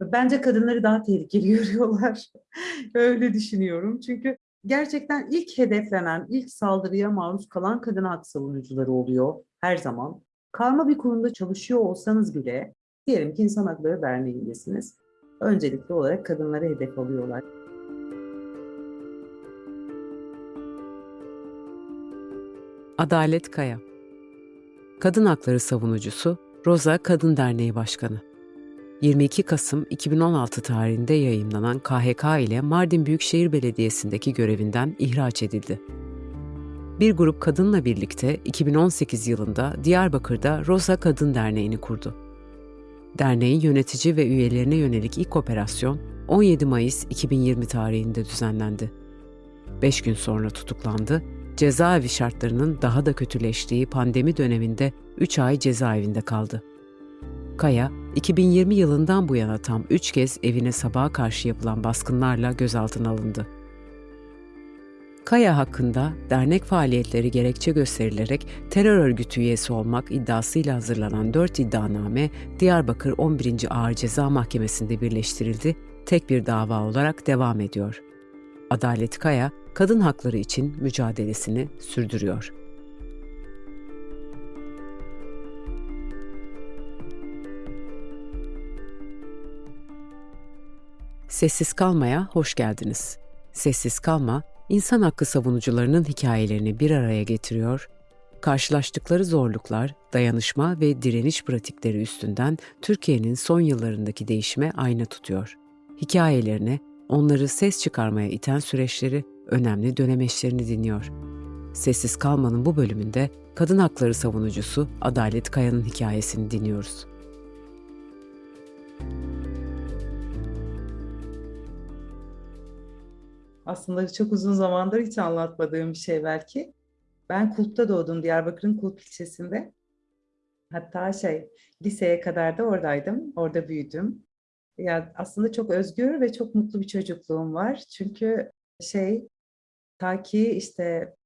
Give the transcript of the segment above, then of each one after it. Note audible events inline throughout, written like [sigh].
Bence kadınları daha tehlikeli [laughs] görüyorlar. Öyle düşünüyorum. Çünkü gerçekten ilk hedeflenen, ilk saldırıya maruz kalan kadın hak savunucuları oluyor her zaman. Karma bir kurumda çalışıyor olsanız bile, diyelim ki İnsan Hakları Derneği'ndesiniz. Öncelikli olarak kadınları hedef alıyorlar. Adalet Kaya Kadın hakları savunucusu Roza Kadın Derneği Başkanı 22 Kasım 2016 tarihinde yayımlanan KHK ile Mardin Büyükşehir Belediyesi'ndeki görevinden ihraç edildi. Bir grup kadınla birlikte 2018 yılında Diyarbakır'da Rosa Kadın Derneği'ni kurdu. Derneğin yönetici ve üyelerine yönelik ilk operasyon 17 Mayıs 2020 tarihinde düzenlendi. 5 gün sonra tutuklandı cezaevi şartlarının daha da kötüleştiği pandemi döneminde 3 ay cezaevinde kaldı. Kaya, 2020 yılından bu yana tam 3 kez evine sabaha karşı yapılan baskınlarla gözaltına alındı. Kaya hakkında dernek faaliyetleri gerekçe gösterilerek terör örgütü üyesi olmak iddiasıyla hazırlanan 4 iddianame Diyarbakır 11. Ağır Ceza Mahkemesi'nde birleştirildi, tek bir dava olarak devam ediyor. Adalet Kaya, kadın hakları için mücadelesini sürdürüyor. Sessiz Kalma'ya hoş geldiniz. Sessiz Kalma, insan hakkı savunucularının hikayelerini bir araya getiriyor, karşılaştıkları zorluklar, dayanışma ve direniş pratikleri üstünden Türkiye'nin son yıllarındaki değişime ayna tutuyor. Hikayelerine, onları ses çıkarmaya iten süreçleri önemli dönemeçlerini dinliyor. Sessiz Kalmanın bu bölümünde kadın hakları savunucusu Adalet Kaya'nın hikayesini dinliyoruz. Aslında çok uzun zamandır hiç anlatmadığım bir şey belki. Ben Kulp'ta doğdum, Diyarbakır'ın Kulp ilçesinde. Hatta şey, liseye kadar da oradaydım, orada büyüdüm. Ya aslında çok özgür ve çok mutlu bir çocukluğum var. Çünkü şey, ta ki işte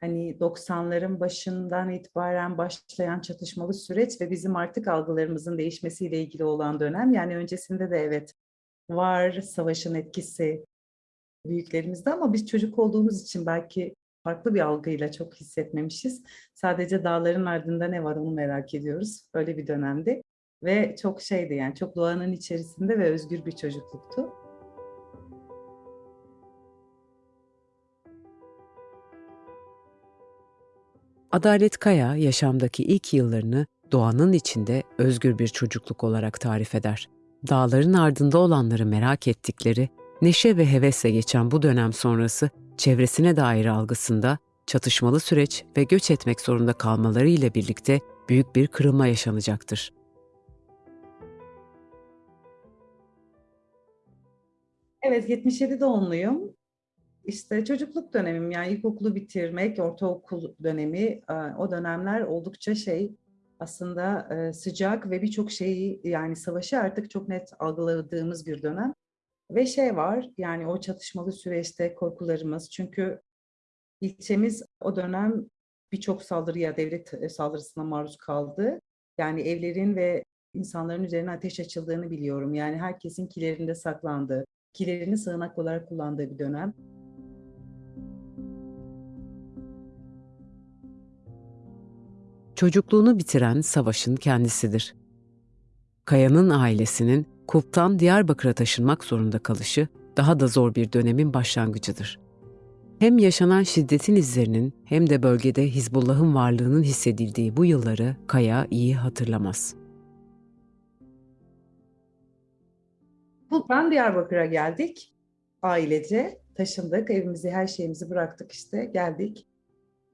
hani 90'ların başından itibaren başlayan çatışmalı süreç ve bizim artık algılarımızın değişmesiyle ilgili olan dönem. Yani öncesinde de evet var savaşın etkisi büyüklerimizde ama biz çocuk olduğumuz için belki farklı bir algıyla çok hissetmemişiz. Sadece dağların ardında ne var onu merak ediyoruz. Öyle bir dönemdi. Ve çok şeydi yani çok doğanın içerisinde ve özgür bir çocukluktu. Adalet Kaya yaşamdaki ilk yıllarını doğanın içinde özgür bir çocukluk olarak tarif eder. Dağların ardında olanları merak ettikleri, neşe ve hevesle geçen bu dönem sonrası çevresine dair algısında çatışmalı süreç ve göç etmek zorunda kalmaları ile birlikte büyük bir kırılma yaşanacaktır. Evet 77 doğumluyum. İşte çocukluk dönemim yani ilkokulu bitirmek, ortaokul dönemi e, o dönemler oldukça şey aslında e, sıcak ve birçok şeyi yani savaşı artık çok net algıladığımız bir dönem. Ve şey var yani o çatışmalı süreçte korkularımız çünkü ilçemiz o dönem birçok saldırıya, devlet e, saldırısına maruz kaldı. Yani evlerin ve insanların üzerine ateş açıldığını biliyorum. Yani herkesin kilerinde saklandığı, kilerini sığınak olarak kullandığı bir dönem. Çocukluğunu bitiren savaşın kendisidir. Kaya'nın ailesinin Kup'tan Diyarbakır'a taşınmak zorunda kalışı daha da zor bir dönemin başlangıcıdır. Hem yaşanan şiddetin izlerinin hem de bölgede Hizbullah'ın varlığının hissedildiği bu yılları Kaya iyi hatırlamaz. Kulp'tan Diyarbakır'a geldik. Ailece taşındık. Evimizi, her şeyimizi bıraktık işte. Geldik.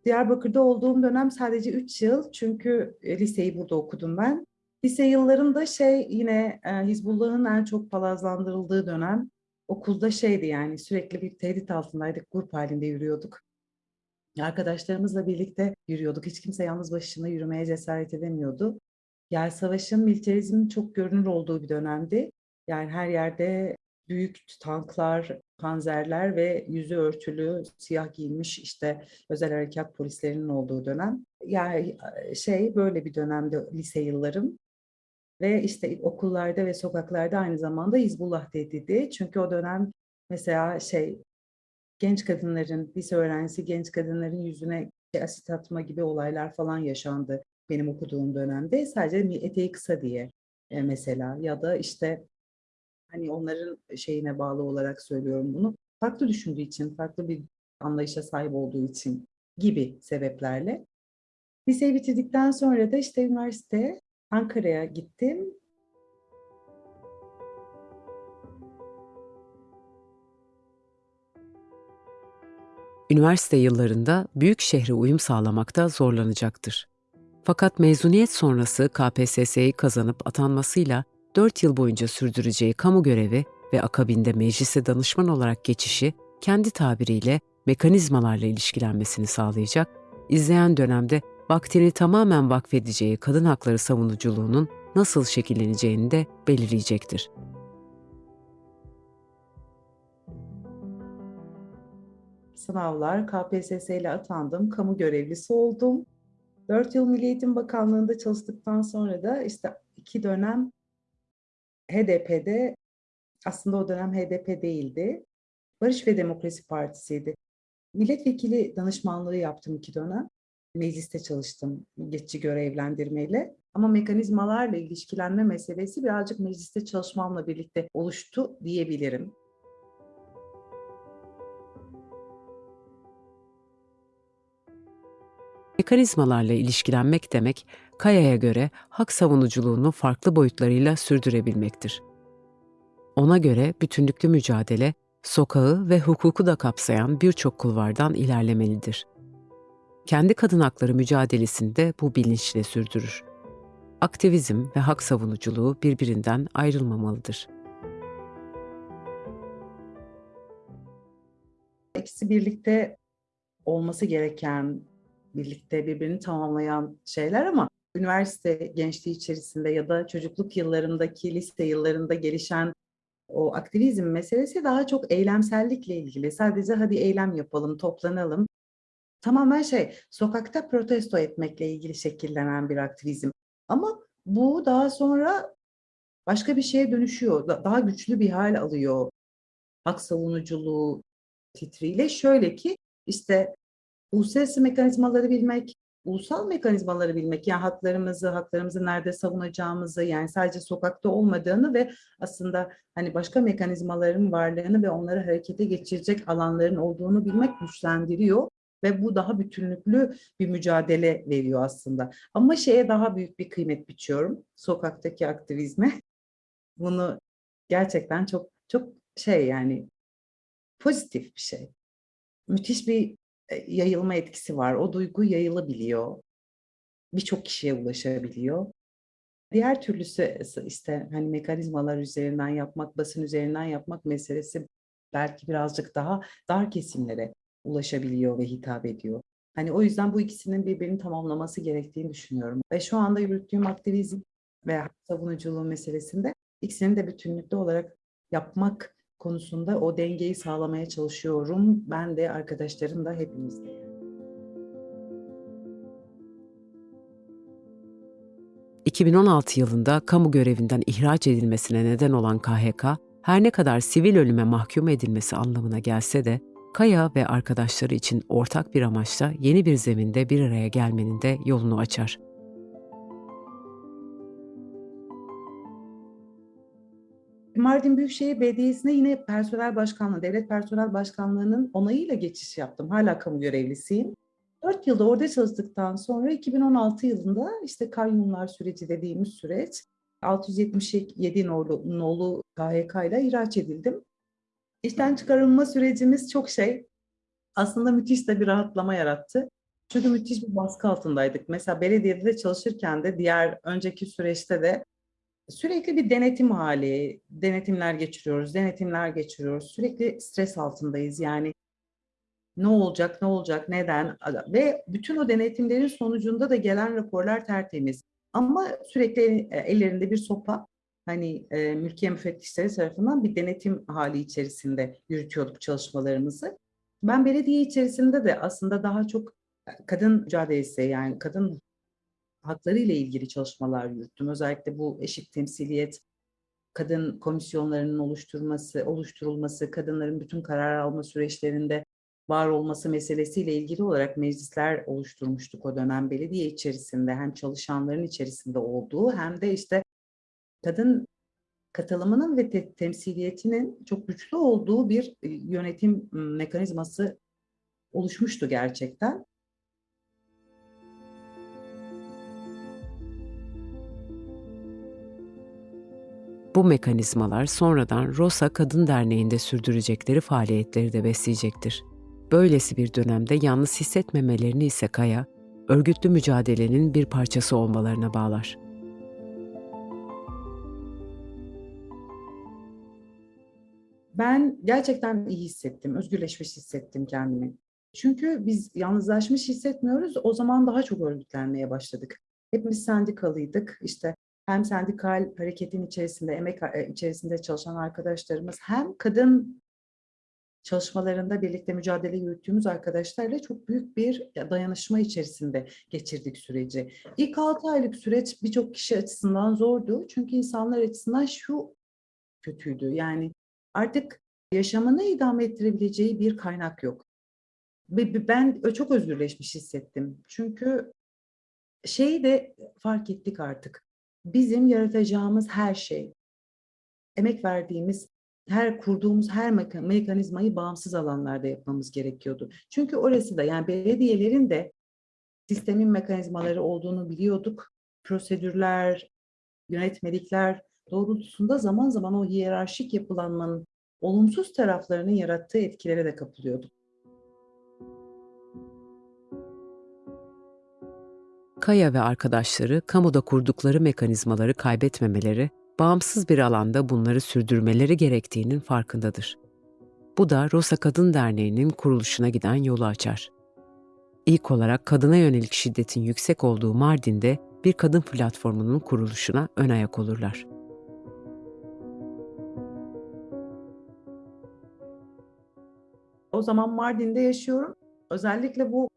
Diyarbakır'da olduğum dönem sadece 3 yıl. Çünkü e, liseyi burada okudum ben. Lise yıllarında şey yine e, Hizbullah'ın en çok palazlandırıldığı dönem. Okulda şeydi yani sürekli bir tehdit altındaydık. Grup halinde yürüyorduk. Arkadaşlarımızla birlikte yürüyorduk. Hiç kimse yalnız başına yürümeye cesaret edemiyordu. Yani savaşın, militarizmin çok görünür olduğu bir dönemdi. Yani her yerde büyük tanklar, panzerler ve yüzü örtülü, siyah giyinmiş işte özel harekat polislerinin olduğu dönem. Yani şey böyle bir dönemde lise yıllarım. Ve işte okullarda ve sokaklarda aynı zamanda Hizbullah tehdidi. Çünkü o dönem mesela şey genç kadınların, lise öğrencisi genç kadınların yüzüne asit atma gibi olaylar falan yaşandı benim okuduğum dönemde. Sadece eteği kısa diye e, mesela ya da işte hani onların şeyine bağlı olarak söylüyorum bunu. Farklı düşündüğü için, farklı bir anlayışa sahip olduğu için gibi sebeplerle. Liseyi bitirdikten sonra da işte üniversite Ankara'ya gittim. Üniversite yıllarında büyük şehre uyum sağlamakta zorlanacaktır. Fakat mezuniyet sonrası KPSS'yi kazanıp atanmasıyla 4 yıl boyunca sürdüreceği kamu görevi ve akabinde meclise danışman olarak geçişi kendi tabiriyle mekanizmalarla ilişkilenmesini sağlayacak, izleyen dönemde vaktini tamamen vakfedeceği kadın hakları savunuculuğunun nasıl şekilleneceğini de belirleyecektir. Sınavlar, KPSS ile atandım, kamu görevlisi oldum. 4 yıl Milli Eğitim Bakanlığı'nda çalıştıktan sonra da işte iki dönem HDP'de, aslında o dönem HDP değildi, Barış ve Demokrasi Partisi'ydi. Milletvekili danışmanlığı yaptım iki dönem. Mecliste çalıştım geçici görevlendirmeyle. Ama mekanizmalarla ilişkilenme meselesi birazcık mecliste çalışmamla birlikte oluştu diyebilirim. Mekanizmalarla ilişkilenmek demek, Kaya'ya göre hak savunuculuğunu farklı boyutlarıyla sürdürebilmektir. Ona göre bütünlüklü mücadele, sokağı ve hukuku da kapsayan birçok kulvardan ilerlemelidir. Kendi kadın hakları mücadelesini de bu bilinçle sürdürür. Aktivizm ve hak savunuculuğu birbirinden ayrılmamalıdır. İkisi birlikte olması gereken, birlikte birbirini tamamlayan şeyler ama üniversite gençliği içerisinde ya da çocukluk yıllarındaki lise yıllarında gelişen o aktivizm meselesi daha çok eylemsellikle ilgili. Sadece hadi eylem yapalım, toplanalım. Tamamen şey, sokakta protesto etmekle ilgili şekillenen bir aktivizm. Ama bu daha sonra başka bir şeye dönüşüyor. Daha güçlü bir hal alıyor. Hak savunuculuğu titriyle. Şöyle ki işte uluslararası mekanizmaları bilmek, ulusal mekanizmaları bilmek, yani haklarımızı, haklarımızı nerede savunacağımızı, yani sadece sokakta olmadığını ve aslında hani başka mekanizmaların varlığını ve onları harekete geçirecek alanların olduğunu bilmek güçlendiriyor ve bu daha bütünlüklü bir mücadele veriyor aslında. Ama şeye daha büyük bir kıymet biçiyorum, sokaktaki aktivizme. [laughs] Bunu gerçekten çok çok şey yani pozitif bir şey. Müthiş bir yayılma etkisi var. O duygu yayılabiliyor. Birçok kişiye ulaşabiliyor. Diğer türlüsü işte hani mekanizmalar üzerinden yapmak, basın üzerinden yapmak meselesi belki birazcık daha dar kesimlere ulaşabiliyor ve hitap ediyor. Hani o yüzden bu ikisinin birbirini tamamlaması gerektiğini düşünüyorum. Ve şu anda yürüttüğüm aktivizm ve savunuculuğu meselesinde ikisini de bütünlüklü olarak yapmak konusunda o dengeyi sağlamaya çalışıyorum. Ben de arkadaşlarım da hepimiz de. 2016 yılında kamu görevinden ihraç edilmesine neden olan KHK, her ne kadar sivil ölüme mahkum edilmesi anlamına gelse de, Kaya ve arkadaşları için ortak bir amaçla yeni bir zeminde bir araya gelmenin de yolunu açar. Mardin Büyükşehir Belediyesi'ne yine personel başkanlığı, devlet personel başkanlığının onayıyla geçiş yaptım. Hala kamu görevlisiyim. 4 yılda orada çalıştıktan sonra 2016 yılında işte kayyumlar süreci dediğimiz süreç 677 nolu, nolu KHK ile ihraç edildim. İşten çıkarılma sürecimiz çok şey aslında müthiş de bir rahatlama yarattı. Çünkü müthiş bir baskı altındaydık. Mesela belediyede de çalışırken de diğer önceki süreçte de sürekli bir denetim hali, denetimler geçiriyoruz, denetimler geçiriyoruz. Sürekli stres altındayız. Yani ne olacak, ne olacak, neden ve bütün o denetimlerin sonucunda da gelen raporlar tertemiz. Ama sürekli ellerinde bir sopa, hani e, mülkiye müfettişleri tarafından bir denetim hali içerisinde yürütüyorduk çalışmalarımızı. Ben belediye içerisinde de aslında daha çok kadın mücadelesi yani kadın hakları ile ilgili çalışmalar yürüttüm. Özellikle bu eşit temsiliyet, kadın komisyonlarının oluşturması, oluşturulması, kadınların bütün karar alma süreçlerinde var olması meselesiyle ilgili olarak meclisler oluşturmuştuk o dönem belediye içerisinde hem çalışanların içerisinde olduğu hem de işte kadın katılımının ve te- temsiliyetinin çok güçlü olduğu bir e, yönetim mekanizması oluşmuştu gerçekten. Bu mekanizmalar sonradan Rosa Kadın Derneği'nde sürdürecekleri faaliyetleri de besleyecektir. Böylesi bir dönemde yalnız hissetmemelerini ise Kaya, örgütlü mücadelenin bir parçası olmalarına bağlar. Ben gerçekten iyi hissettim, özgürleşmiş hissettim kendimi. Çünkü biz yalnızlaşmış hissetmiyoruz, o zaman daha çok örgütlenmeye başladık. Hepimiz sendikalıydık, işte hem sendikal hareketin içerisinde, emek e, içerisinde çalışan arkadaşlarımız hem kadın çalışmalarında birlikte mücadele yürüttüğümüz arkadaşlarla çok büyük bir dayanışma içerisinde geçirdik süreci. İlk 6 aylık süreç birçok kişi açısından zordu. Çünkü insanlar açısından şu kötüydü. Yani artık yaşamını idame ettirebileceği bir kaynak yok. Ben çok özgürleşmiş hissettim. Çünkü şeyi de fark ettik artık. Bizim yaratacağımız her şey, emek verdiğimiz, her kurduğumuz her meka- mekanizmayı bağımsız alanlarda yapmamız gerekiyordu. Çünkü orası da yani belediyelerin de sistemin mekanizmaları olduğunu biliyorduk. Prosedürler, yönetmelikler doğrultusunda zaman zaman o hiyerarşik yapılanmanın olumsuz taraflarının yarattığı etkilere de kapılıyorduk. Kaya ve arkadaşları kamuda kurdukları mekanizmaları kaybetmemeleri, bağımsız bir alanda bunları sürdürmeleri gerektiğinin farkındadır. Bu da Rosa Kadın Derneği'nin kuruluşuna giden yolu açar. İlk olarak kadına yönelik şiddetin yüksek olduğu Mardin'de bir kadın platformunun kuruluşuna ön ayak olurlar. O zaman Mardin'de yaşıyorum. Özellikle bu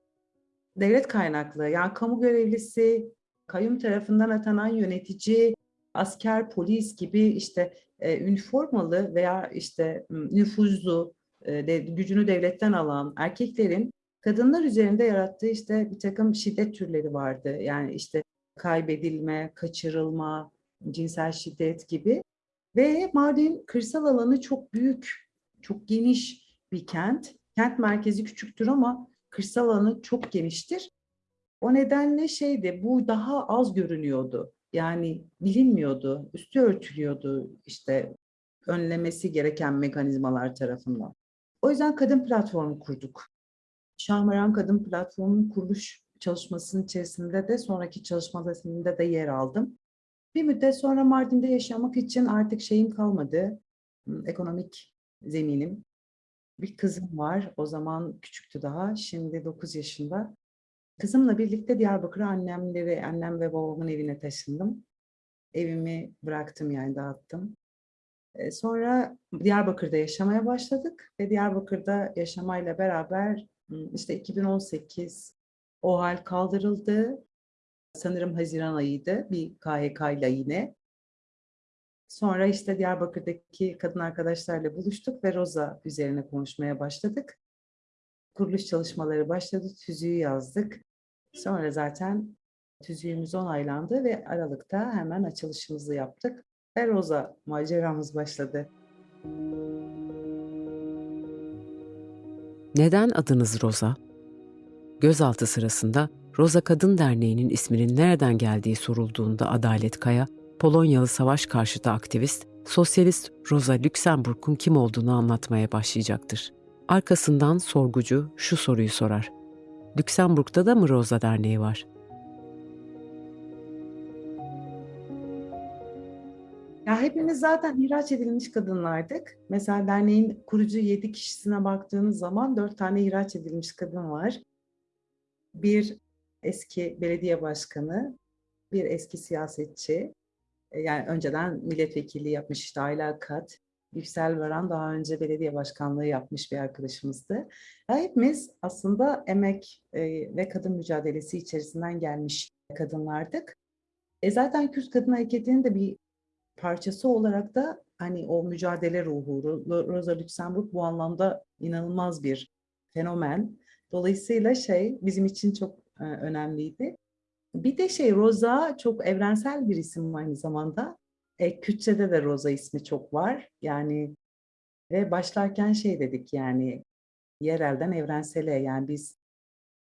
devlet kaynaklı, yani kamu görevlisi, kayyum tarafından atanan yönetici, asker, polis gibi işte e, üniformalı veya işte nüfuzlu, e, de, gücünü devletten alan erkeklerin kadınlar üzerinde yarattığı işte bir takım şiddet türleri vardı. Yani işte kaybedilme, kaçırılma, cinsel şiddet gibi. Ve Mardin kırsal alanı çok büyük, çok geniş bir kent. Kent merkezi küçüktür ama kırsal alanı çok geniştir. O nedenle şeydi, bu daha az görünüyordu. Yani bilinmiyordu, üstü örtülüyordu işte önlemesi gereken mekanizmalar tarafından. O yüzden kadın platformu kurduk. Şahmaran Kadın Platformu'nun kuruluş çalışmasının içerisinde de sonraki çalışmalarında da yer aldım. Bir müddet sonra Mardin'de yaşamak için artık şeyim kalmadı, ekonomik zeminim. Bir kızım var, o zaman küçüktü daha, şimdi 9 yaşında. Kızımla birlikte Diyarbakır'a annemleri, annem ve babamın evine taşındım. Evimi bıraktım yani dağıttım. Sonra Diyarbakır'da yaşamaya başladık ve Diyarbakır'da yaşamayla beraber işte 2018 o hal kaldırıldı. Sanırım Haziran ayıydı bir KHK ile yine. Sonra işte Diyarbakır'daki kadın arkadaşlarla buluştuk ve Roza üzerine konuşmaya başladık. Kuruluş çalışmaları başladı, tüzüğü yazdık. Sonra zaten tüzüğümüz onaylandı ve Aralık'ta hemen açılışımızı yaptık. Ve Roza maceramız başladı. Neden adınız Rosa? Gözaltı sırasında Rosa Kadın Derneği'nin isminin nereden geldiği sorulduğunda Adalet Kaya, Polonyalı savaş karşıtı aktivist, sosyalist Rosa Luxemburg'un kim olduğunu anlatmaya başlayacaktır. Arkasından sorgucu şu soruyu sorar. Lüksemburg'da da mı Rosa Derneği var? Ya hepimiz zaten ihraç edilmiş kadınlardık. Mesela derneğin kurucu yedi kişisine baktığınız zaman dört tane ihraç edilmiş kadın var. Bir eski belediye başkanı, bir eski siyasetçi, yani önceden milletvekilliği yapmış işte Ayla Kat, Yüksel Varan daha önce belediye başkanlığı yapmış bir arkadaşımızdı. Hepimiz aslında emek e, ve kadın mücadelesi içerisinden gelmiş kadınlardık. E zaten Kürt Kadın Hareketi'nin de bir parçası olarak da hani o mücadele ruhu, Ro- Rosa Luxemburg bu anlamda inanılmaz bir fenomen. Dolayısıyla şey bizim için çok e, önemliydi. Bir de şey Rosa çok evrensel bir isim aynı zamanda. E, Kürtçe'de de Rosa ismi çok var. Yani ve başlarken şey dedik yani yerelden evrensele yani biz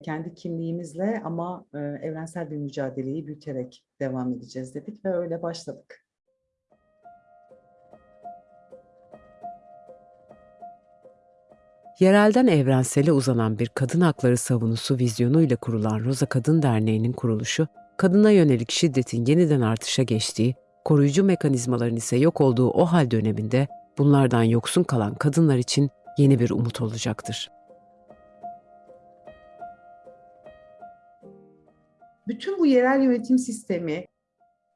kendi kimliğimizle ama e, evrensel bir mücadeleyi büyüterek devam edeceğiz dedik ve öyle başladık. Yerelden evrensele uzanan bir kadın hakları savunusu vizyonuyla kurulan Roza Kadın Derneği'nin kuruluşu, kadına yönelik şiddetin yeniden artışa geçtiği, koruyucu mekanizmaların ise yok olduğu o hal döneminde bunlardan yoksun kalan kadınlar için yeni bir umut olacaktır. Bütün bu yerel yönetim sistemi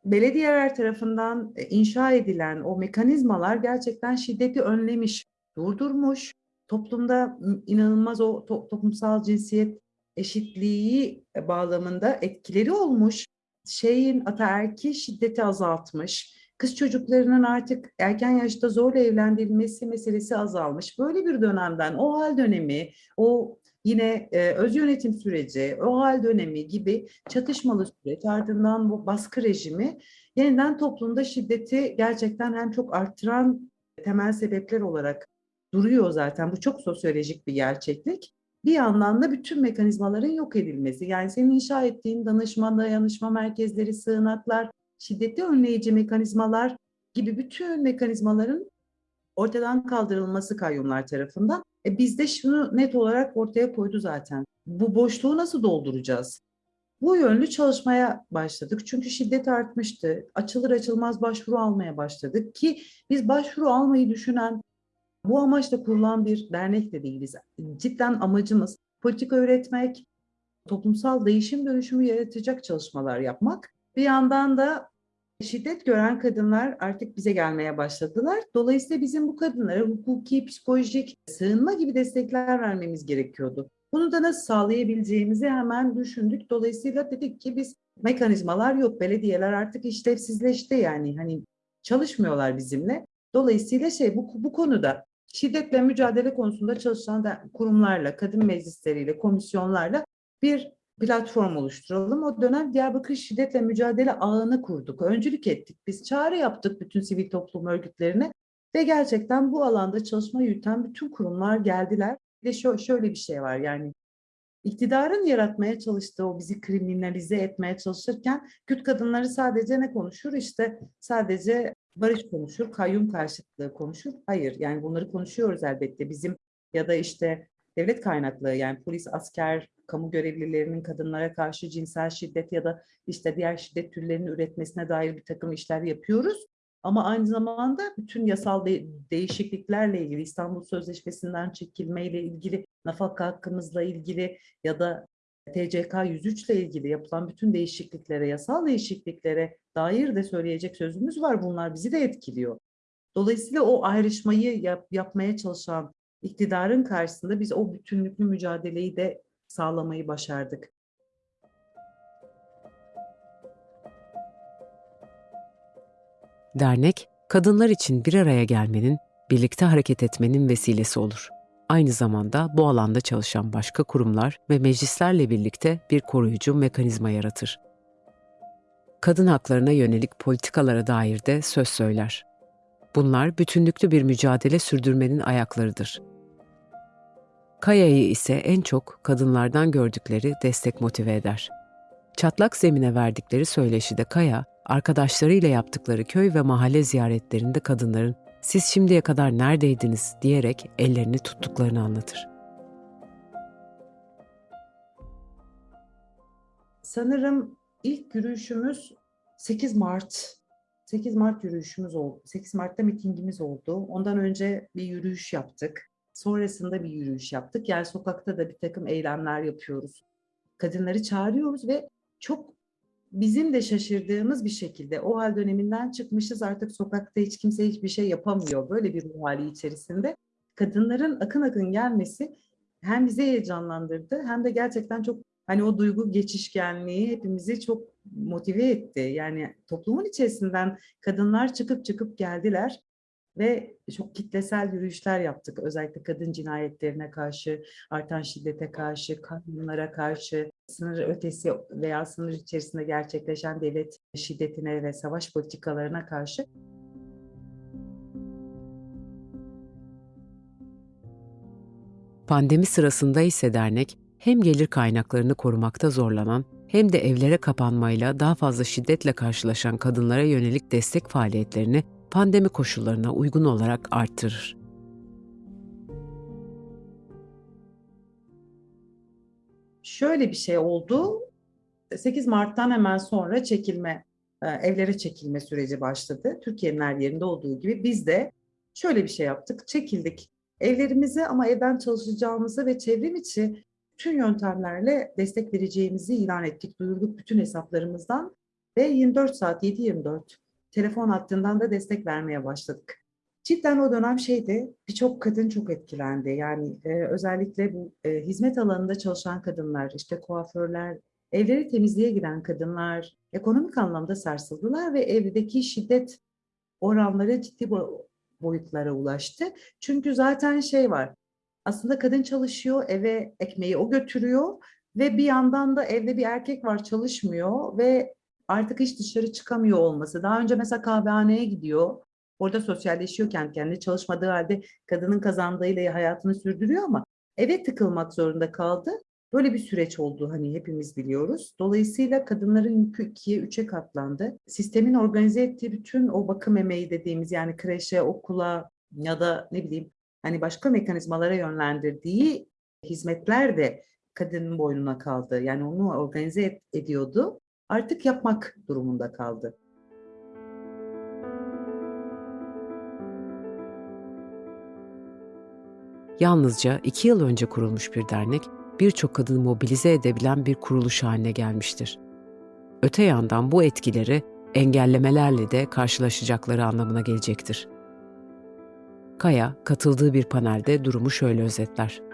belediyeler tarafından e, inşa edilen o mekanizmalar gerçekten şiddeti önlemiş, durdurmuş. Toplumda inanılmaz o to- toplumsal cinsiyet eşitliği bağlamında etkileri olmuş. Şeyin ataerkil şiddeti azaltmış. Kız çocuklarının artık erken yaşta zorla evlendirilmesi meselesi azalmış. Böyle bir dönemden o hal dönemi, o yine e, öz yönetim süreci, o hal dönemi gibi çatışmalı süreç ardından bu baskı rejimi yeniden toplumda şiddeti gerçekten hem çok arttıran temel sebepler olarak duruyor zaten. Bu çok sosyolojik bir gerçeklik. Bir yandan da bütün mekanizmaların yok edilmesi. Yani senin inşa ettiğin danışma, dayanışma merkezleri, sığınaklar, şiddeti önleyici mekanizmalar gibi bütün mekanizmaların ortadan kaldırılması kayyumlar tarafından. E biz de şunu net olarak ortaya koydu zaten. Bu boşluğu nasıl dolduracağız? Bu yönlü çalışmaya başladık. Çünkü şiddet artmıştı. Açılır açılmaz başvuru almaya başladık ki biz başvuru almayı düşünen, bu amaçla kurulan bir dernek de değiliz. Cidden amacımız politika üretmek, toplumsal değişim dönüşümü yaratacak çalışmalar yapmak. Bir yandan da şiddet gören kadınlar artık bize gelmeye başladılar. Dolayısıyla bizim bu kadınlara hukuki, psikolojik, sığınma gibi destekler vermemiz gerekiyordu. Bunu da nasıl sağlayabileceğimizi hemen düşündük. Dolayısıyla dedik ki biz mekanizmalar yok. Belediyeler artık işlevsizleşti yani hani çalışmıyorlar bizimle. Dolayısıyla şey bu, bu konuda şiddetle mücadele konusunda çalışan da kurumlarla, kadın meclisleriyle, komisyonlarla bir platform oluşturalım. O dönem Diyarbakır Şiddetle Mücadele Ağı'nı kurduk. Öncülük ettik. Biz çağrı yaptık bütün sivil toplum örgütlerine ve gerçekten bu alanda çalışma yürüten bütün kurumlar geldiler. Şö- şöyle bir şey var yani iktidarın yaratmaya çalıştığı o bizi kriminalize etmeye çalışırken Kürt kadınları sadece ne konuşur? İşte sadece barış konuşur, kayyum karşıtlığı konuşur. Hayır yani bunları konuşuyoruz elbette. Bizim ya da işte devlet kaynaklı yani polis, asker, kamu görevlilerinin kadınlara karşı cinsel şiddet ya da işte diğer şiddet türlerinin üretmesine dair bir takım işler yapıyoruz. Ama aynı zamanda bütün yasal de- değişikliklerle ilgili İstanbul Sözleşmesi'nden çekilmeyle ilgili, nafaka hakkımızla ilgili ya da TCK 103 ile ilgili yapılan bütün değişikliklere, yasal değişikliklere dair de söyleyecek sözümüz var. Bunlar bizi de etkiliyor. Dolayısıyla o ayrışmayı yap- yapmaya çalışan iktidarın karşısında biz o bütünlüklü mücadeleyi de sağlamayı başardık. Dernek, kadınlar için bir araya gelmenin, birlikte hareket etmenin vesilesi olur. Aynı zamanda bu alanda çalışan başka kurumlar ve meclislerle birlikte bir koruyucu mekanizma yaratır. Kadın haklarına yönelik politikalara dair de söz söyler. Bunlar bütünlüklü bir mücadele sürdürmenin ayaklarıdır. Kaya'yı ise en çok kadınlardan gördükleri destek motive eder. Çatlak zemine verdikleri söyleşide Kaya, arkadaşlarıyla yaptıkları köy ve mahalle ziyaretlerinde kadınların "Siz şimdiye kadar neredeydiniz?" diyerek ellerini tuttuklarını anlatır. Sanırım ilk yürüyüşümüz 8 Mart. 8 Mart yürüyüşümüz oldu. 8 Mart'ta mitingimiz oldu. Ondan önce bir yürüyüş yaptık. Sonrasında bir yürüyüş yaptık. Yani sokakta da bir takım eylemler yapıyoruz. Kadınları çağırıyoruz ve çok bizim de şaşırdığımız bir şekilde o hal döneminden çıkmışız artık sokakta hiç kimse hiçbir şey yapamıyor. Böyle bir ruh hali içerisinde kadınların akın akın gelmesi hem bizi heyecanlandırdı hem de gerçekten çok hani o duygu geçişkenliği hepimizi çok motive etti. Yani toplumun içerisinden kadınlar çıkıp çıkıp geldiler ve çok kitlesel yürüyüşler yaptık. Özellikle kadın cinayetlerine karşı, artan şiddete karşı, kanunlara karşı, sınır ötesi veya sınır içerisinde gerçekleşen devlet şiddetine ve savaş politikalarına karşı. Pandemi sırasında ise dernek hem gelir kaynaklarını korumakta zorlanan hem de evlere kapanmayla daha fazla şiddetle karşılaşan kadınlara yönelik destek faaliyetlerini pandemi koşullarına uygun olarak arttırır. Şöyle bir şey oldu. 8 Mart'tan hemen sonra çekilme, e, evlere çekilme süreci başladı. Türkiye'nin her yerinde olduğu gibi biz de şöyle bir şey yaptık. Çekildik evlerimize ama evden çalışacağımızı ve çevrim içi tüm yöntemlerle destek vereceğimizi ilan ettik. Duyurduk bütün hesaplarımızdan ve 24 saat 7-24 telefon hattından da destek vermeye başladık. Cidden o dönem şeydi, birçok kadın çok etkilendi. Yani e, özellikle bu e, hizmet alanında çalışan kadınlar, işte kuaförler, evleri temizliğe giren kadınlar ekonomik anlamda sarsıldılar ve evdeki şiddet oranları ciddi boyutlara ulaştı. Çünkü zaten şey var, aslında kadın çalışıyor, eve ekmeği o götürüyor ve bir yandan da evde bir erkek var çalışmıyor ve artık hiç dışarı çıkamıyor olması. Daha önce mesela kahvehaneye gidiyor, orada sosyalleşiyor kendi kendine çalışmadığı halde kadının kazandığıyla hayatını sürdürüyor ama eve tıkılmak zorunda kaldı. Böyle bir süreç oldu hani hepimiz biliyoruz. Dolayısıyla kadınların yükü ikiye, üçe katlandı. Sistemin organize ettiği bütün o bakım emeği dediğimiz yani kreşe, okula ya da ne bileyim hani başka mekanizmalara yönlendirdiği hizmetler de kadının boynuna kaldı. Yani onu organize ediyordu. Artık yapmak durumunda kaldı. Yalnızca iki yıl önce kurulmuş bir dernek, birçok kadını mobilize edebilen bir kuruluş haline gelmiştir. Öte yandan bu etkileri engellemelerle de karşılaşacakları anlamına gelecektir. Kaya katıldığı bir panelde durumu şöyle özetler.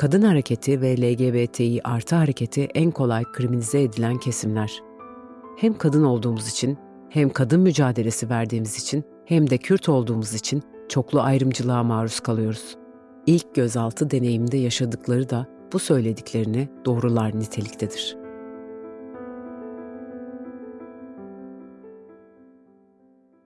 Kadın hareketi ve LGBTİ artı hareketi en kolay kriminalize edilen kesimler. Hem kadın olduğumuz için, hem kadın mücadelesi verdiğimiz için, hem de Kürt olduğumuz için çoklu ayrımcılığa maruz kalıyoruz. İlk gözaltı deneyiminde yaşadıkları da bu söylediklerini doğrular niteliktedir.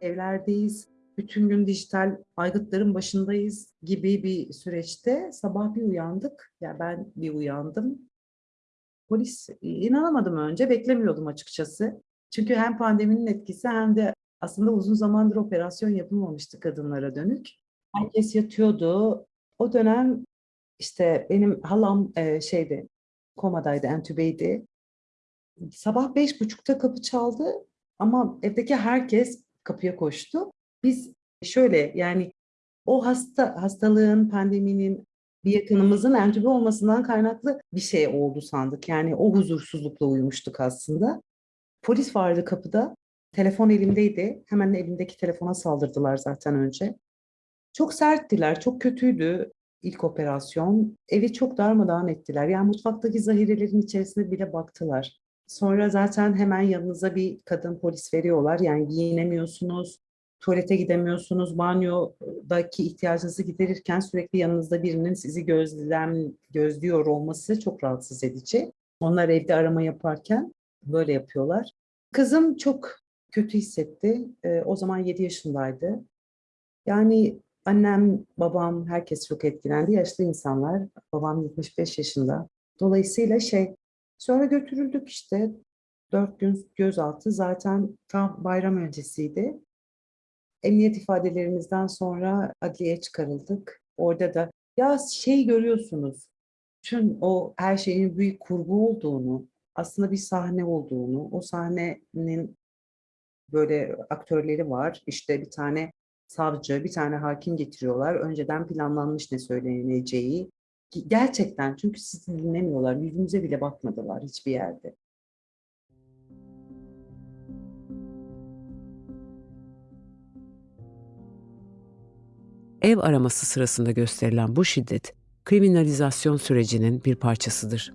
Evlerdeyiz, bütün gün dijital aygıtların başındayız gibi bir süreçte sabah bir uyandık. Ya yani ben bir uyandım. Polis inanamadım önce, beklemiyordum açıkçası. Çünkü hem pandeminin etkisi hem de aslında uzun zamandır operasyon yapılmamıştı kadınlara dönük. Herkes yatıyordu. O dönem işte benim halam e, şeydi, komadaydı, entübeydi. Sabah beş buçukta kapı çaldı ama evdeki herkes kapıya koştu. Biz şöyle yani o hasta hastalığın, pandeminin bir yakınımızın entübe olmasından kaynaklı bir şey oldu sandık. Yani o huzursuzlukla uyumuştuk aslında. Polis vardı kapıda. Telefon elimdeydi. Hemen elimdeki telefona saldırdılar zaten önce. Çok serttiler, çok kötüydü ilk operasyon. Evi çok darmadağın ettiler. Yani mutfaktaki zahirelerin içerisine bile baktılar. Sonra zaten hemen yanınıza bir kadın polis veriyorlar. Yani giyinemiyorsunuz, tuvalete gidemiyorsunuz, banyodaki ihtiyacınızı giderirken sürekli yanınızda birinin sizi gözlem, gözlüyor olması çok rahatsız edici. Onlar evde arama yaparken böyle yapıyorlar. Kızım çok kötü hissetti. E, o zaman 7 yaşındaydı. Yani annem, babam, herkes çok etkilendi. Yaşlı insanlar. Babam 75 yaşında. Dolayısıyla şey, sonra götürüldük işte. Dört gün gözaltı zaten tam bayram öncesiydi. Emniyet ifadelerimizden sonra adliyeye çıkarıldık. Orada da ya şey görüyorsunuz, tüm o her şeyin büyük kurgu olduğunu, aslında bir sahne olduğunu, o sahnenin böyle aktörleri var. İşte bir tane savcı, bir tane hakim getiriyorlar. Önceden planlanmış ne söyleneceği. Gerçekten çünkü sizi dinlemiyorlar. Yüzümüze bile bakmadılar hiçbir yerde. Ev araması sırasında gösterilen bu şiddet kriminalizasyon sürecinin bir parçasıdır.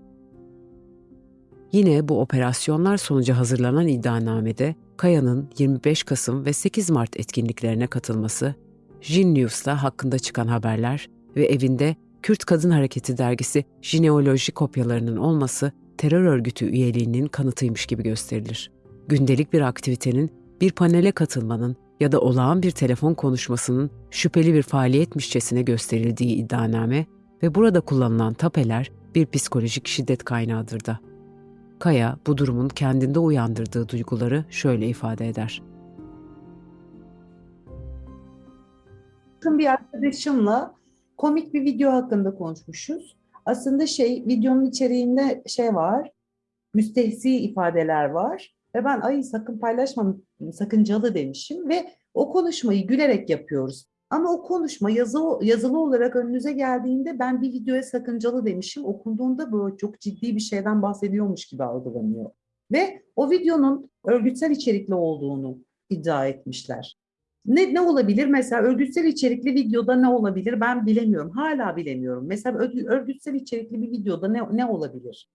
Yine bu operasyonlar sonucu hazırlanan iddianamede Kaya'nın 25 Kasım ve 8 Mart etkinliklerine katılması, Jin News'ta hakkında çıkan haberler ve evinde Kürt Kadın Hareketi dergisi jineoloji kopyalarının olması terör örgütü üyeliğinin kanıtıymış gibi gösterilir. Gündelik bir aktivitenin, bir panele katılmanın ya da olağan bir telefon konuşmasının şüpheli bir faaliyetmişçesine gösterildiği iddianame ve burada kullanılan tapeler bir psikolojik şiddet kaynağıdır da. Kaya bu durumun kendinde uyandırdığı duyguları şöyle ifade eder. Bir arkadaşımla komik bir video hakkında konuşmuşuz. Aslında şey videonun içeriğinde şey var, müstehzi ifadeler var ve ben ay sakın paylaşmam sakıncalı demişim ve o konuşmayı gülerek yapıyoruz. Ama o konuşma yazı, yazılı olarak önünüze geldiğinde ben bir videoya sakıncalı demişim. Okunduğunda böyle çok ciddi bir şeyden bahsediyormuş gibi algılanıyor. Ve o videonun örgütsel içerikli olduğunu iddia etmişler. Ne, ne olabilir? Mesela örgütsel içerikli videoda ne olabilir? Ben bilemiyorum. Hala bilemiyorum. Mesela örgü- örgütsel içerikli bir videoda ne, ne olabilir?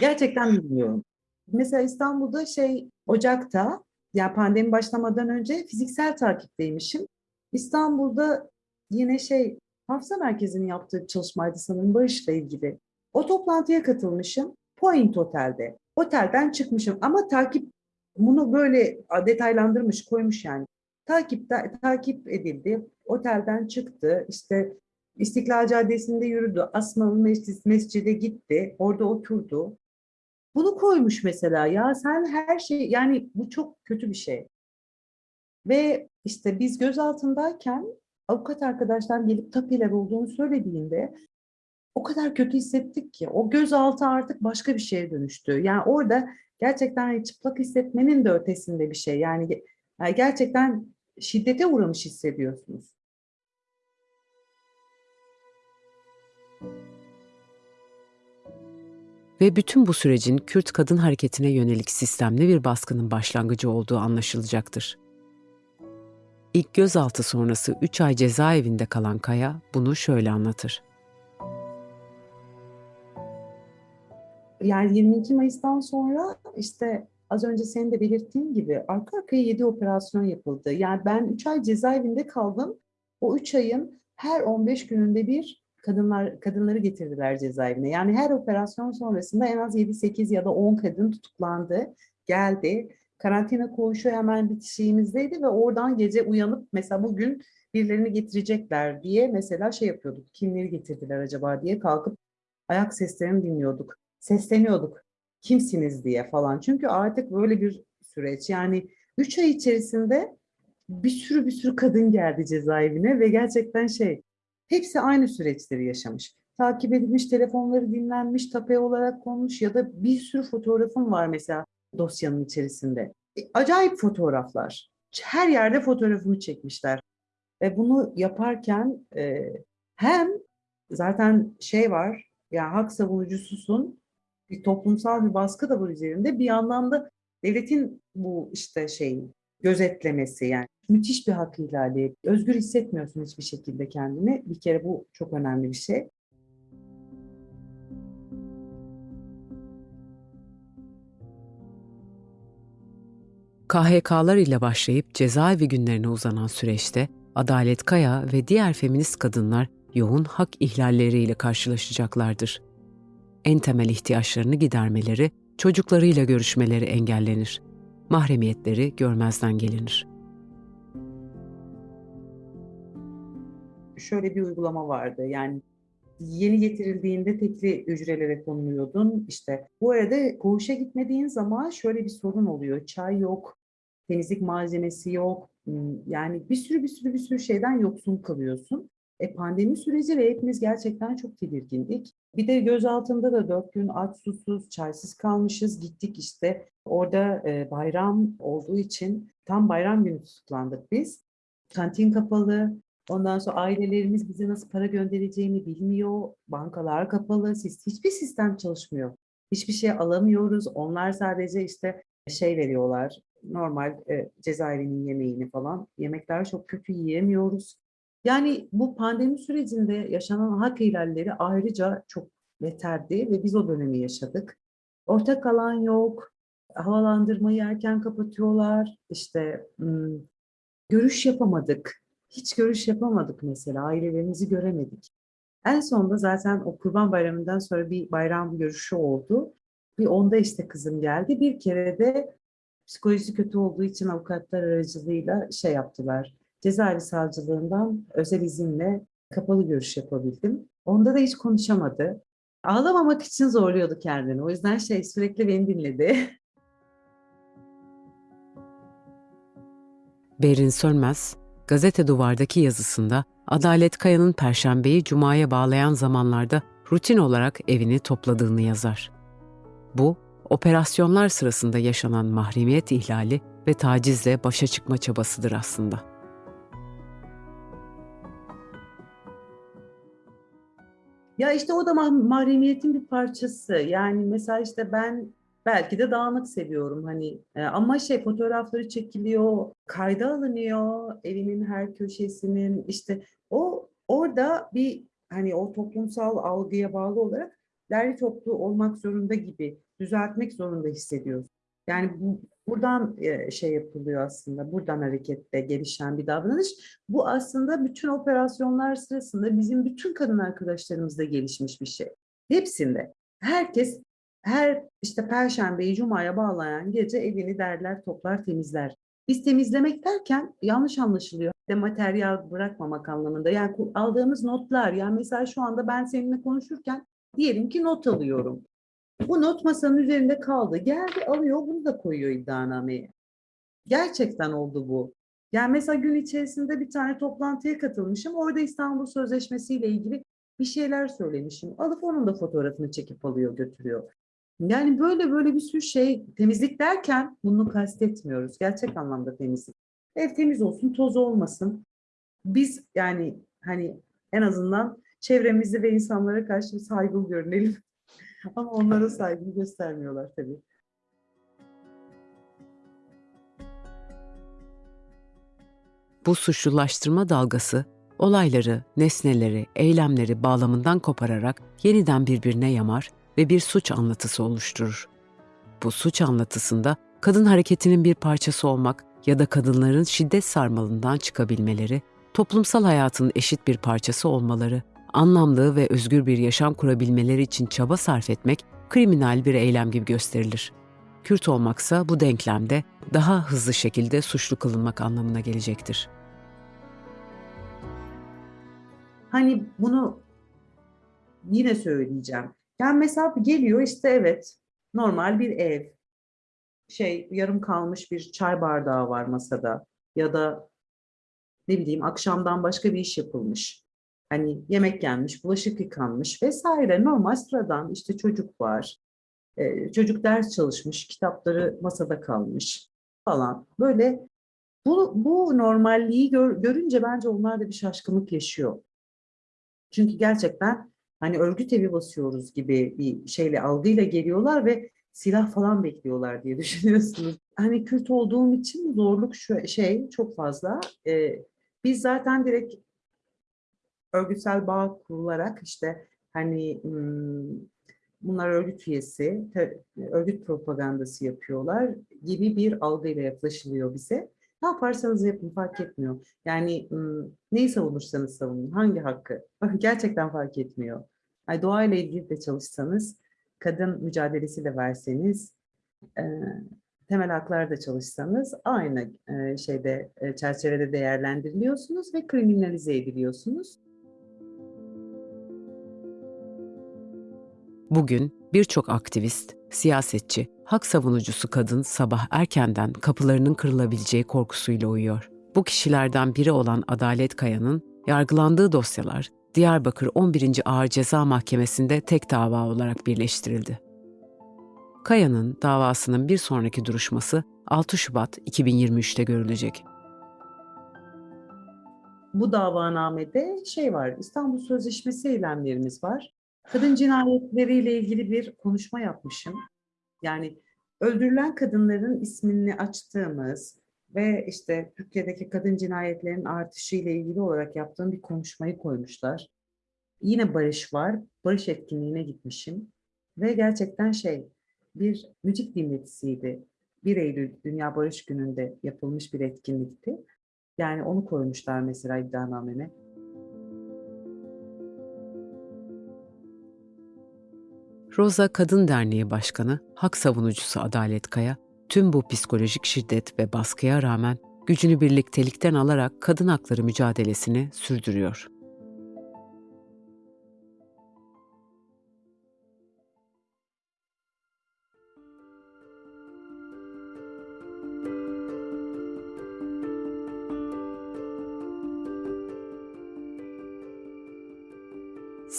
Gerçekten bilmiyorum. Mesela İstanbul'da şey Ocak'ta yani pandemi başlamadan önce fiziksel takipteymişim. İstanbul'da yine şey hafıza merkezinin yaptığı bir çalışmaydı sanırım Barış'la ilgili. O toplantıya katılmışım. Point Otel'de. Otelden çıkmışım ama takip bunu böyle detaylandırmış koymuş yani. Takip, takip edildi. Otelden çıktı. İşte İstiklal Caddesi'nde yürüdü. Asmalı Mescid, Mescid'e gitti. Orada oturdu. Bunu koymuş mesela ya sen her şey yani bu çok kötü bir şey. Ve işte biz gözaltındayken avukat arkadaşlar gelip tapeler olduğunu söylediğinde o kadar kötü hissettik ki o gözaltı artık başka bir şeye dönüştü. Yani orada gerçekten çıplak hissetmenin de ötesinde bir şey. Yani, yani gerçekten şiddete uğramış hissediyorsunuz. Ve bütün bu sürecin Kürt kadın hareketine yönelik sistemli bir baskının başlangıcı olduğu anlaşılacaktır. İlk gözaltı sonrası 3 ay cezaevinde kalan Kaya bunu şöyle anlatır. Yani 22 Mayıs'tan sonra işte az önce senin de belirttiğin gibi arka arkaya 7 operasyon yapıldı. Yani ben 3 ay cezaevinde kaldım. O 3 ayın her 15 gününde bir kadınlar kadınları getirdiler cezaevine. Yani her operasyon sonrasında en az 7-8 ya da 10 kadın tutuklandı, geldi. Karantina koğuşu hemen bitişiğimizdeydi ve oradan gece uyanıp mesela bugün birilerini getirecekler diye mesela şey yapıyorduk. Kimleri getirdiler acaba diye kalkıp ayak seslerini dinliyorduk. Sesleniyorduk. Kimsiniz diye falan. Çünkü artık böyle bir süreç. Yani 3 ay içerisinde bir sürü bir sürü kadın geldi cezaevine ve gerçekten şey hepsi aynı süreçleri yaşamış. Takip edilmiş, telefonları dinlenmiş, tape olarak konmuş ya da bir sürü fotoğrafım var mesela dosyanın içerisinde. E, Acayip fotoğraflar. Her yerde fotoğrafımı çekmişler. Ve bunu yaparken e, hem zaten şey var, ya hak savunucususun, bir toplumsal bir baskı da var üzerinde. Bir yandan da devletin bu işte şey gözetlemesi yani müthiş bir hak ihlali. Özgür hissetmiyorsun hiçbir şekilde kendini. Bir kere bu çok önemli bir şey. KHK'lar ile başlayıp cezaevi günlerine uzanan süreçte Adalet Kaya ve diğer feminist kadınlar yoğun hak ihlalleriyle karşılaşacaklardır. En temel ihtiyaçlarını gidermeleri, çocuklarıyla görüşmeleri engellenir. Mahremiyetleri görmezden gelinir. Şöyle bir uygulama vardı. Yani yeni getirildiğinde tekli hücrelere konuluyordun. İşte bu arada koğuşa gitmediğin zaman şöyle bir sorun oluyor. Çay yok, temizlik malzemesi yok. Hmm, Yani bir sürü bir sürü bir sürü şeyden yoksun kalıyorsun. E pandemi süreci ve hepimiz gerçekten çok tedirgindik. Bir de gözaltında da dört gün aç susuz, çaysız kalmışız. Gittik işte orada e, bayram olduğu için tam bayram günü tutuklandık biz. Kantin kapalı. Ondan sonra ailelerimiz bize nasıl para göndereceğini bilmiyor. Bankalar kapalı. Hiçbir sistem çalışmıyor. Hiçbir şey alamıyoruz. Onlar sadece işte şey veriyorlar. Normal e, cezaevinin yemeğini falan. Yemekler çok kötü yiyemiyoruz. Yani bu pandemi sürecinde yaşanan hak ihlalleri ayrıca çok beterdi ve biz o dönemi yaşadık. ortak alan yok, havalandırmayı erken kapatıyorlar, işte görüş yapamadık, hiç görüş yapamadık mesela, ailelerimizi göremedik. En sonunda zaten o Kurban Bayramı'ndan sonra bir bayram görüşü oldu. Bir onda işte kızım geldi. Bir kere de psikolojisi kötü olduğu için avukatlar aracılığıyla şey yaptılar. Cezaevi savcılığından özel izinle kapalı görüş yapabildim. Onda da hiç konuşamadı. Ağlamamak için zorluyordu kendini. O yüzden şey sürekli beni dinledi. [laughs] Berin Sönmez, gazete duvardaki yazısında Adalet Kaya'nın Perşembeyi Cuma'ya bağlayan zamanlarda rutin olarak evini topladığını yazar. Bu, operasyonlar sırasında yaşanan mahremiyet ihlali ve tacizle başa çıkma çabasıdır aslında. Ya işte o da mah- mahremiyetin bir parçası. Yani mesela işte ben belki de dağınık seviyorum hani E, ama şey fotoğrafları çekiliyor, kayda alınıyor evinin her köşesinin işte o orada bir hani o toplumsal algıya bağlı olarak derli toplu olmak zorunda gibi düzeltmek zorunda hissediyoruz. Yani bu, buradan e, şey yapılıyor aslında, buradan hareketle gelişen bir davranış. Bu aslında bütün operasyonlar sırasında bizim bütün kadın arkadaşlarımızda gelişmiş bir şey. Hepsinde. Herkes her işte Perşembeyi Cuma'ya bağlayan gece evini derler, toplar, temizler. Biz temizlemek derken yanlış anlaşılıyor. De materyal bırakmamak anlamında. Yani aldığımız notlar, yani mesela şu anda ben seninle konuşurken diyelim ki not alıyorum. Bu not masanın üzerinde kaldı. Geldi alıyor bunu da koyuyor iddianameye. Gerçekten oldu bu. Yani mesela gün içerisinde bir tane toplantıya katılmışım. Orada İstanbul Sözleşmesi ile ilgili bir şeyler söylemişim. Alıp onun da fotoğrafını çekip alıyor götürüyor. Yani böyle böyle bir sürü şey temizlik derken bunu kastetmiyoruz. Gerçek anlamda temizlik. Ev temiz olsun, toz olmasın. Biz yani hani en azından çevremizi ve insanlara karşı saygılı görünelim. Ama onlara saygı göstermiyorlar tabii. Bu suçlulaştırma dalgası olayları, nesneleri, eylemleri bağlamından kopararak yeniden birbirine yamar ve bir suç anlatısı oluşturur. Bu suç anlatısında kadın hareketinin bir parçası olmak ya da kadınların şiddet sarmalından çıkabilmeleri, toplumsal hayatın eşit bir parçası olmaları, anlamlı ve özgür bir yaşam kurabilmeleri için çaba sarf etmek kriminal bir eylem gibi gösterilir. Kürt olmaksa bu denklemde daha hızlı şekilde suçlu kılınmak anlamına gelecektir. Hani bunu yine söyleyeceğim. Yani mesela geliyor işte evet normal bir ev. Şey yarım kalmış bir çay bardağı var masada ya da ne bileyim akşamdan başka bir iş yapılmış. Hani yemek yenmiş, bulaşık yıkanmış vesaire normal sıradan işte çocuk var. Ee, çocuk ders çalışmış, kitapları masada kalmış falan. Böyle bu, bu normalliği gör- görünce bence onlar da bir şaşkınlık yaşıyor. Çünkü gerçekten hani örgüt evi basıyoruz gibi bir şeyle algıyla geliyorlar ve silah falan bekliyorlar diye [laughs] düşünüyorsunuz. Hani Kürt olduğum için zorluk şu şey çok fazla. Ee, biz zaten direkt örgütsel bağ kurularak işte hani bunlar örgüt üyesi, örgüt propagandası yapıyorlar gibi bir algıyla yaklaşılıyor bize. Ne yaparsanız yapın fark etmiyor. Yani neyi savunursanız savunun, hangi hakkı [laughs] gerçekten fark etmiyor. Yani doğayla ilgili de çalışsanız, kadın mücadelesiyle verseniz, e, temel haklarda çalışsanız aynı şeyde çerçevede değerlendiriliyorsunuz ve kriminalize ediliyorsunuz. Bugün birçok aktivist, siyasetçi, hak savunucusu kadın sabah erkenden kapılarının kırılabileceği korkusuyla uyuyor. Bu kişilerden biri olan Adalet Kaya'nın yargılandığı dosyalar Diyarbakır 11. Ağır Ceza Mahkemesi'nde tek dava olarak birleştirildi. Kaya'nın davasının bir sonraki duruşması 6 Şubat 2023'te görülecek. Bu davanamede şey var, İstanbul Sözleşmesi eylemlerimiz var. Kadın cinayetleriyle ilgili bir konuşma yapmışım. Yani öldürülen kadınların ismini açtığımız ve işte Türkiye'deki kadın cinayetlerinin artışı ile ilgili olarak yaptığım bir konuşmayı koymuşlar. Yine barış var, barış etkinliğine gitmişim ve gerçekten şey, bir müzik dinletisiydi. 1 Eylül Dünya Barış Günü'nde yapılmış bir etkinlikti. Yani onu koymuşlar mesela iddianameme. Roza Kadın Derneği Başkanı, hak savunucusu Adalet Kaya, tüm bu psikolojik şiddet ve baskıya rağmen gücünü birliktelikten alarak kadın hakları mücadelesini sürdürüyor.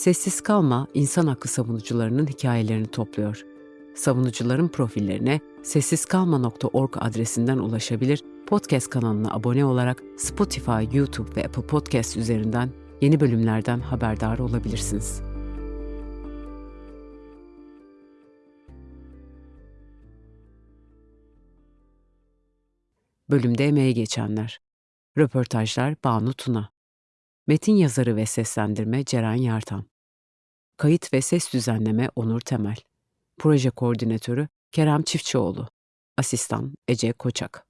Sessiz Kalma, insan hakkı savunucularının hikayelerini topluyor. Savunucuların profillerine sessizkalma.org adresinden ulaşabilir, podcast kanalına abone olarak Spotify, YouTube ve Apple Podcast üzerinden yeni bölümlerden haberdar olabilirsiniz. Bölümde emeği geçenler. Röportajlar Banu Tuna. Metin yazarı ve seslendirme Ceren Yartan. Kayıt ve ses düzenleme Onur Temel. Proje koordinatörü Kerem Çiftçioğlu. Asistan Ece Koçak.